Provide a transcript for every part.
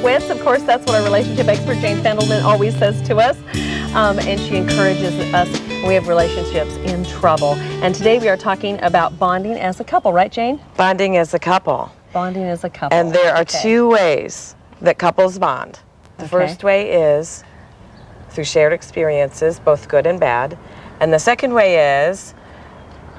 quits. Of course, that's what our relationship expert Jane Fendelman always says to us. Um, and she encourages us we have relationships in trouble. And today we are talking about bonding as a couple, right, Jane? Bonding as a couple. Bonding as a couple. And there are okay. two ways that couples bond. The Okay. first way is through shared experiences, both good and bad. And the second way is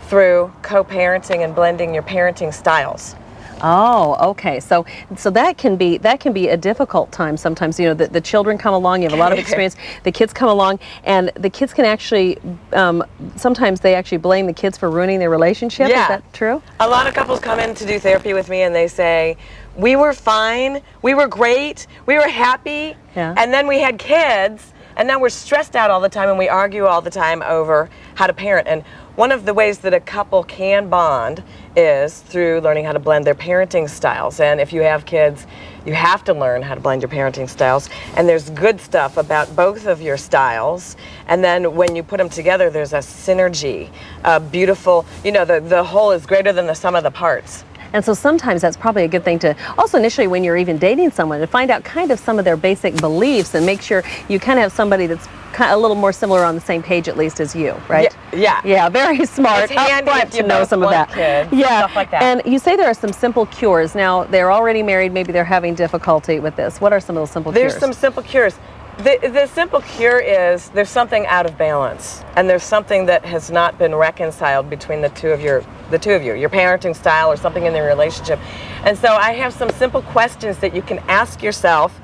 through co-parenting and blending your parenting styles. Oh, okay. So, so that can be that can be a difficult time sometimes. You know, the, the children come along. You have a lot of experience. The kids come along, and the kids can actually um, sometimes they actually blame the kids for ruining their relationship. Yeah. Is that true? A lot of couples come in to do therapy with me and they say, we were fine, we were great, we were happy, Yeah. and then we had kids, and now we're stressed out all the time and we argue all the time over how to parent. And one of the ways that a couple can bond is through learning how to blend their parenting styles. And if you have kids, you have to learn how to blend your parenting styles. And there's good stuff about both of your styles. And then when you put them together, there's a synergy, a beautiful, you know, the, the whole is greater than the sum of the parts. And so sometimes that's probably a good thing to also initially when you're even dating someone to find out kind of some of their basic beliefs and make sure you kind of have somebody that's kind of a little more similar on the same page at least as you, right? Yeah. Yeah, yeah very smart. It's handy to know some of that. kids, yeah, stuff like that. And you say there are some simple cures. Now they're already married. Maybe they're having difficulty with this. What are some of those simple There's cures? There's some simple cures. The, the simple cure is there's something out of balance, and there's something that has not been reconciled between the two of your the two of you, your parenting style or something in the relationship. And so I have some simple questions that you can ask yourself.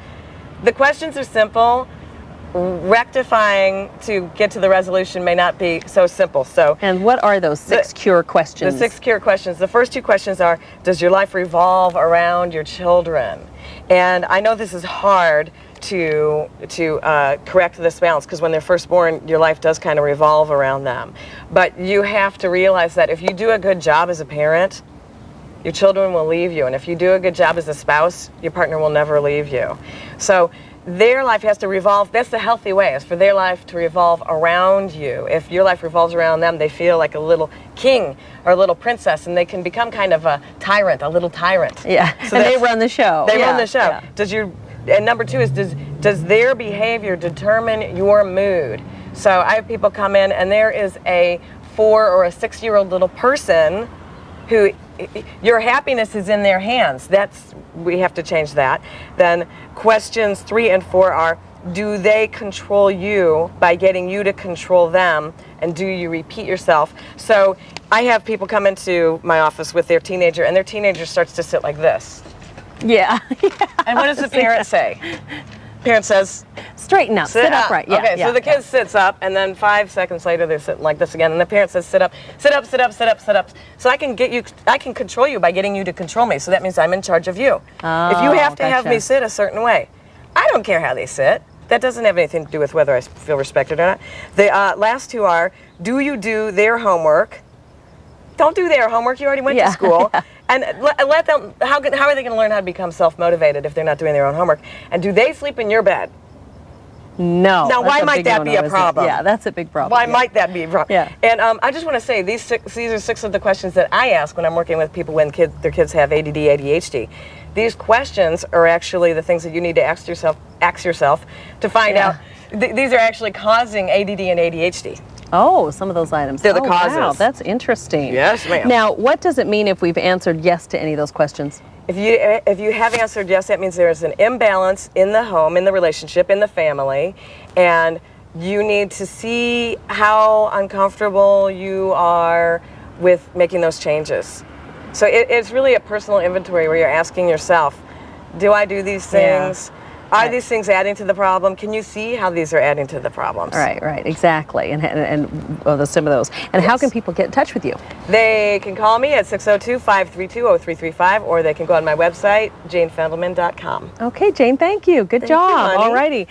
The questions are simple. Rectifying to get to the resolution may not be so simple. So and what are those six The- cure questions? the six cure questions. The first two questions are Does your life revolve around your children? And I know this is hard to, to uh, correct this balance because when they're first born, your life does kind of revolve around them. But you have to realize that if you do a good job as a parent, your children will leave you. And if you do a good job as a spouse, your partner will never leave you. So their life has to revolve, that's the healthy way, is for their life to revolve around you. If your life revolves around them, they feel like a little king or a little princess and they can become kind of a tyrant, a little tyrant. yeah, So and they run the show. They Yeah, run the show. yeah. Does your and number two is does does their behavior determine your mood? So I have people come in and there is a four or a six year old little person who your happiness is in their hands. That's we have to change that. Then questions three and four are do they control you by getting you to control them and do you repeat yourself so i have people come into my office with their teenager and their teenager starts to sit like this Yeah. and what does the parent say? Parent says, Straighten up. Sit, upright. Yeah. okay, yeah, so the yeah. kid sits up, and then five seconds later they're sitting like this again, and the parent says, sit up, sit up, sit up, sit up, sit up. So I can get you, I can control you by getting you to control me. So that means I'm in charge of you. if you Oh, have to have me sit a certain way, I don't care how they sit. That doesn't have anything to do with whether I feel respected or not. The uh, last two are, do you do their homework? Don't do their homework. You already went Yeah, to school. And let, let them, how, can, how are they going to learn how to become self-motivated if they're not doing their own homework? And do they sleep in your bed? No. Now, why might that be a problem? Yeah, that's a big problem. Why yeah. might that be a problem? Yeah. And um, I just want to say these six, these are six of the questions that I ask when I'm working with people when kids, their kids have ADD, ADHD. These questions are actually the things that you need to ask yourself, ask yourself to find Yeah. out. Th- these are actually causing ADD and ADHD. Oh, some of those items. They're the oh, Wow, that's interesting. Yes, ma'am. Now, what does it mean if we've answered yes to any of those questions? If you eh, if you have answered yes, that means there is an imbalance in the home, in the relationship, in the family, and you need to see how uncomfortable you are with making those changes. So it, it's really a personal inventory where you're asking yourself, do I do these Yeah. Are these things adding to the problem? Can you see how these are adding to the problems? Right, right, exactly. And and, and the, some of those. And how can people get in touch with you? They can call me at 602-532-0335 or they can go on my website, janefendelman.com. Okay, Jane, thank you. Good Thank job. honey. All righty.